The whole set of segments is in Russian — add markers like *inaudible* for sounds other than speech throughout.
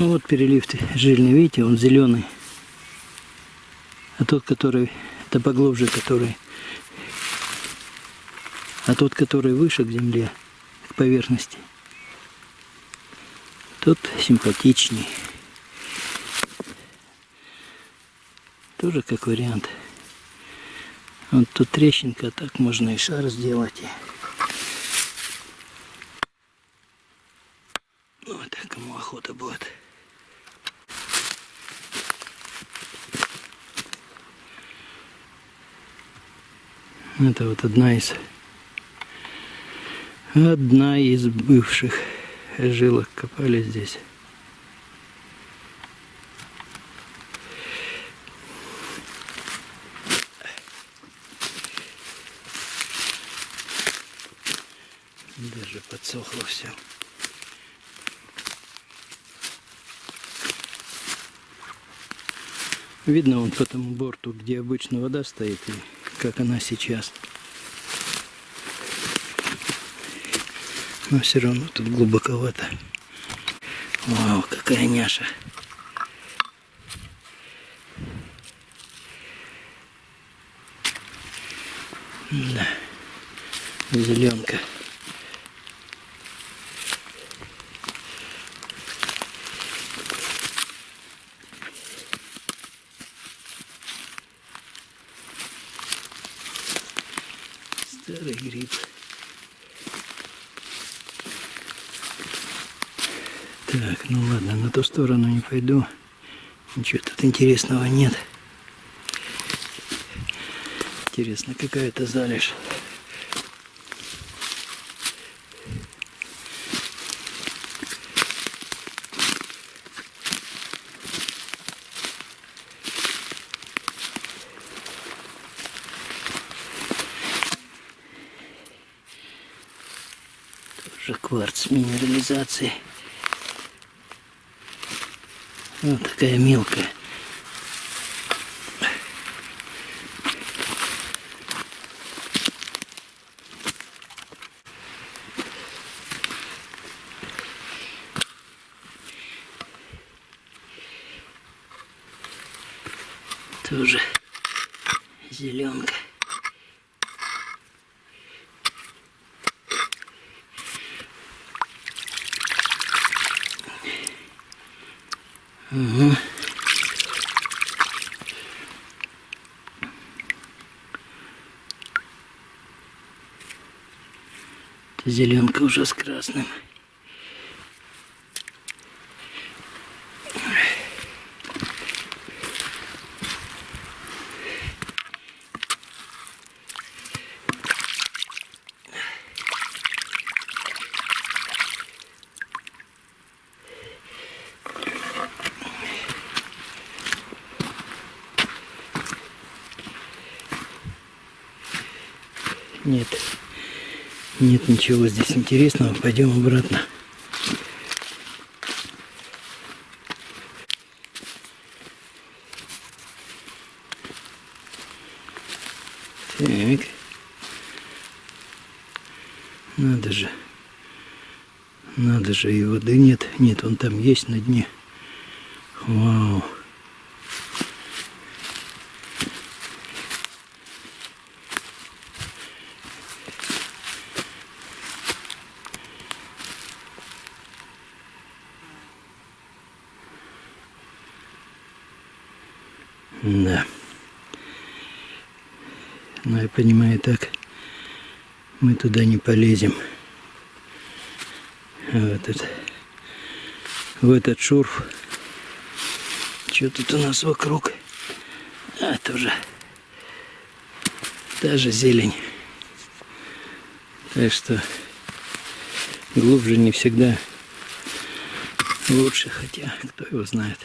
Ну вот перелив жирный, видите, он зеленый. А тот, который, это поглубже, который, а тот, который выше к земле, к поверхности, тот симпатичней. Тоже как вариант. Вот тут трещинка, так можно и шар сделать. Ну, вот так кому охота будет. Это вот одна из одна из бывших жилок копали здесь. Даже подсохло все. Видно вон по тому борту, где обычно вода стоит, и как она сейчас. Но все равно тут глубоковато. Вау, какая няша. Да, зеленка. Старый гриб. Так, ну ладно, на ту пойду. Ничего тут интересного нет. Интересно, какая-то залежь. Тоже кварц минерализации. Вот такая мелкая. Тоже зеленка. Угу. Зеленка уже с красным. Нет. Нет ничего здесь интересного. Пойдем обратно. Так. Надо же. Надо же, и воды нет. Нет, он там есть на дне. Вау. Да. Понимаю, так мы туда не полезем. А в этот, в этот шурф. Что тут у нас вокруг? А, тоже та же зелень. Так что глубже не всегда лучше, хотя кто его знает.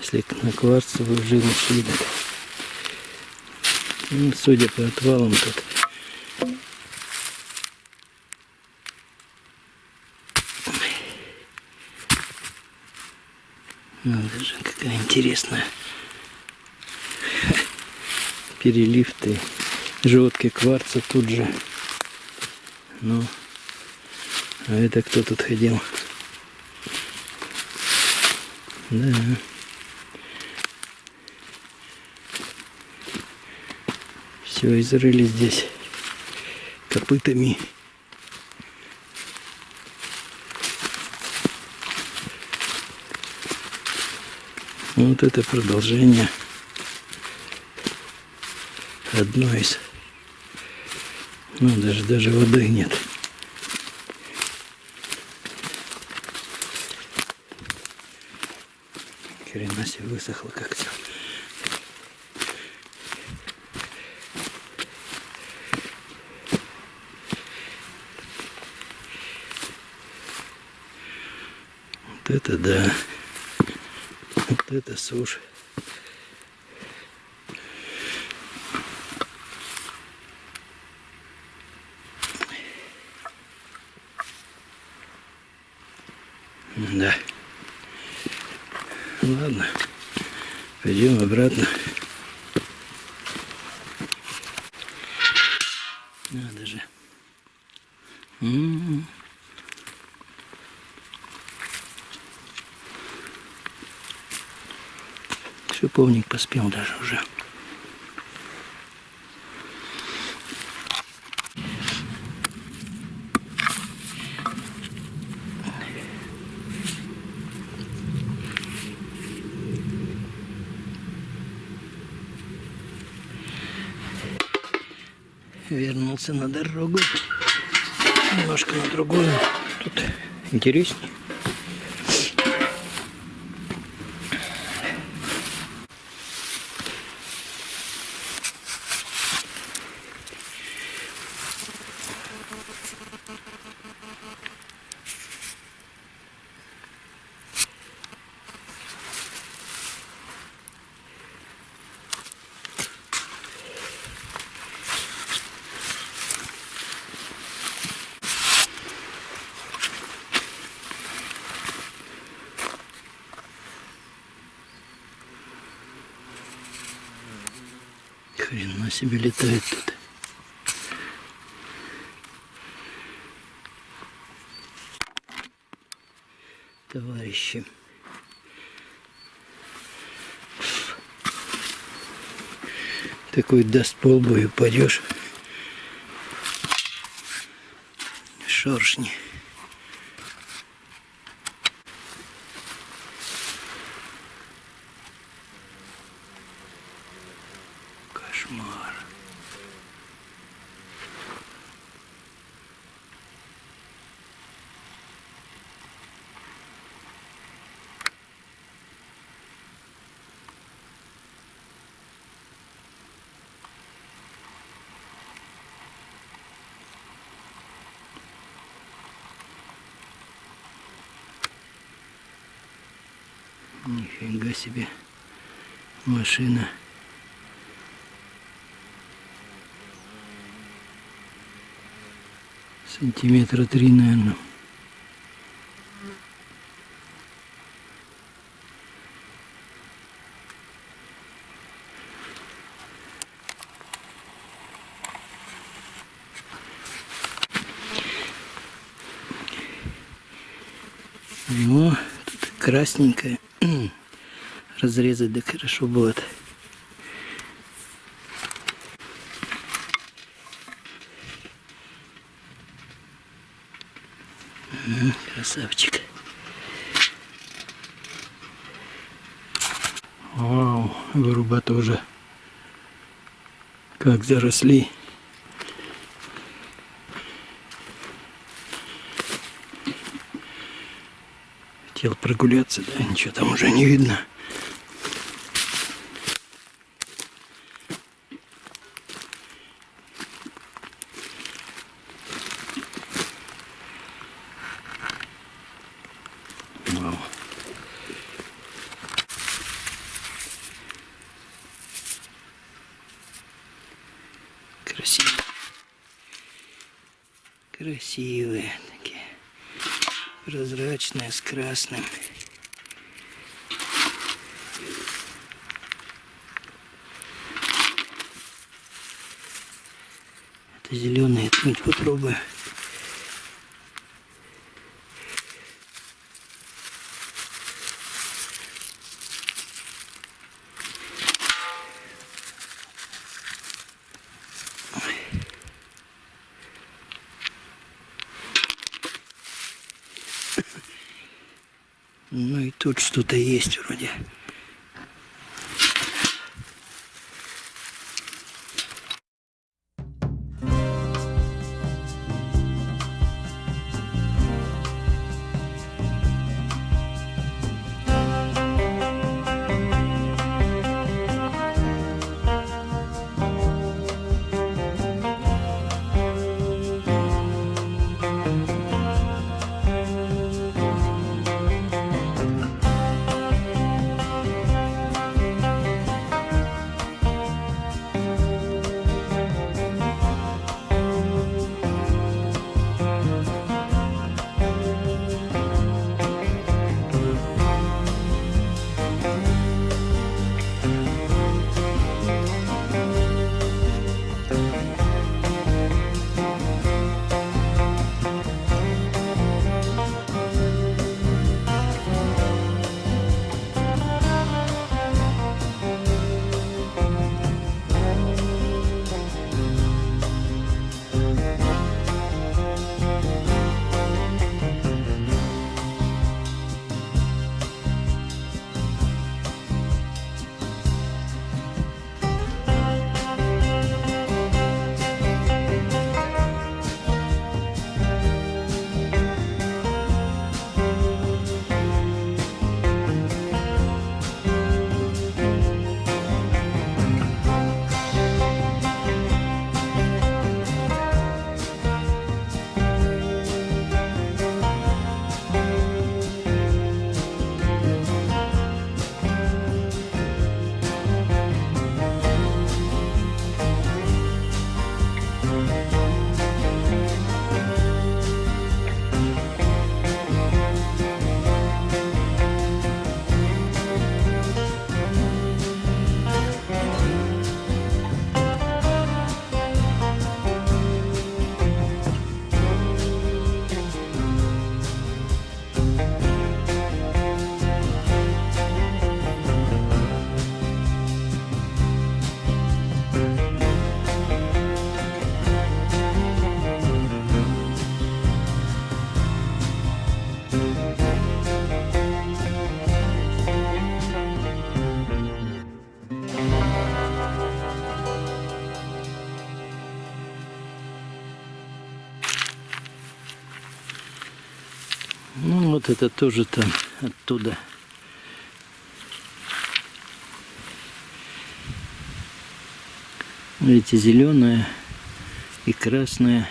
Если на кварцевую жилу так, ну, судя по отвалам тут Надо же, какая интересная. *laughs* Перелив ты. Желтки кварца тут же. Ну, а это кто тут ходил? Да. Все изрыли здесь копытами. Вот это продолжение одно из. Ну, даже, даже воды нет. Хрена себе высохло как Вот это да. Вот это сушь. Да. Ладно. Пойдем обратно. Надо же. М-м-м. Шиповник поспел даже уже. вернулся на дорогу. Немножко на другую. Тут интереснее. Хрена себе летает тут. Товарищи. Такой даст полбу и упадешь. Шоршни. Кошмар. Нифига себе машина. Сантиметра три, наверное. О, тут красненькое. *clears throat* Разрезать да хорошо будет. Красавчик. Вау, выруба тоже. Как заросли. Хотел прогуляться, да, ничего там уже не видно. Красным. Это зеленые ткнуть попробую. И тут что-то есть вроде. Вот это тоже там оттуда. Видите, зеленая и красная.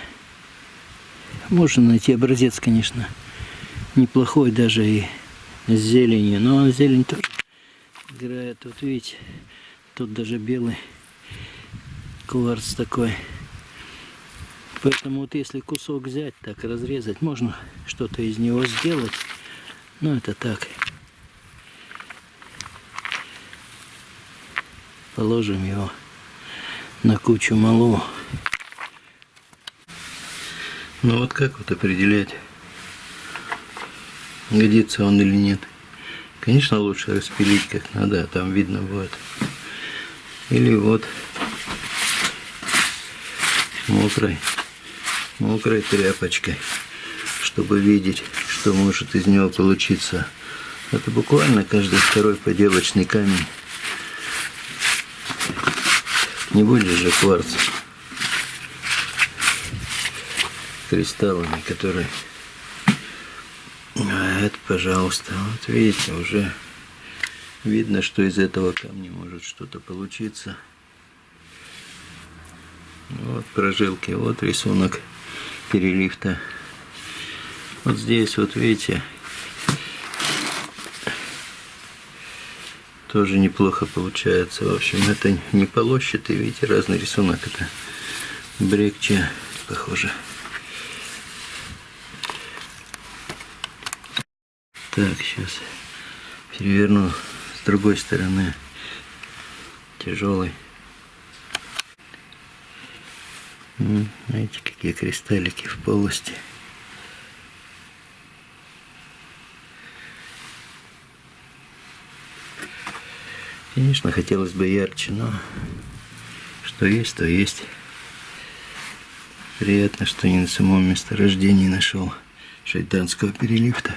Можно найти образец, конечно, неплохой даже и с зеленью. Но зелень тоже играет. Вот видите, тут даже белый кварц такой. Поэтому вот если кусок взять, так разрезать, можно что-то из него сделать. Но это так. Положим его на кучу малу. Ну вот как вот определять, годится он или нет. Конечно, лучше распилить как надо, а там видно будет. Или вот мокрой мокрой тряпочкой, чтобы видеть, что может из него получиться. Это буквально каждый второй поделочный камень. Не будет же кварц кристаллами, которые... А это, пожалуйста, вот видите, уже видно, что из этого камня может что-то получиться. Вот прожилки, вот рисунок переливта. Вот здесь вот видите, тоже неплохо получается. В общем, это не полощатый, видите, разный рисунок. Это брекче, похоже. Так, сейчас переверну с другой стороны. Тяжелый. Знаете, какие кристаллики в полости. Конечно, хотелось бы ярче, но что есть, то есть. Приятно, что не на самом месторождении нашел шайтанского переливта.